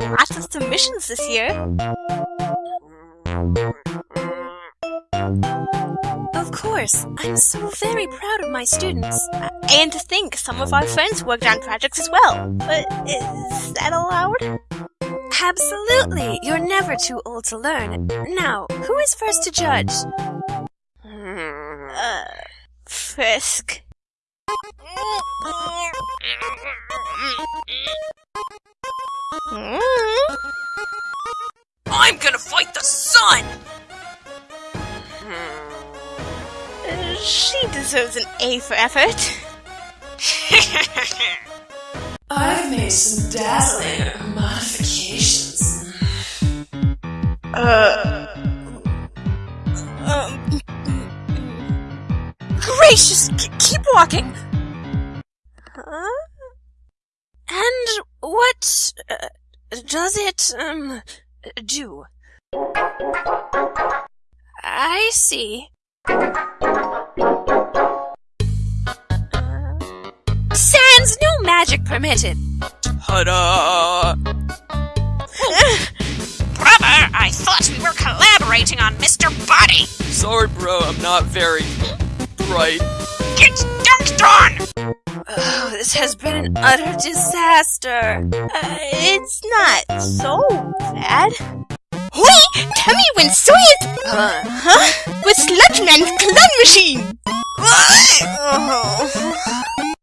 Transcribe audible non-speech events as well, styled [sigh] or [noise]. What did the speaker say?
Lots of missions this year. Of course, I'm so very proud of my students. Uh, and to think some of our friends worked on projects as well. But is that allowed? Absolutely! You're never too old to learn. Now, who is first to judge? Hmm, uh, Frisk. I'm gonna fight the sun! Uh, She deserves an A for effort. [laughs] I've made some dazzling modifications. Uh. Um, gracious, keep walking. What uh, does it um do? I see. Sans, no magic permitted. Ta-da! [laughs] Brother, I thought we were collaborating on Mr. Body. Sorry, bro, I'm not very bright. Get dunked on! This has been an utter disaster. Uh, it's not so bad. Wait! Tell me when Soyuz... Uh, huh? With Sludgeman's clone machine! oh. [laughs]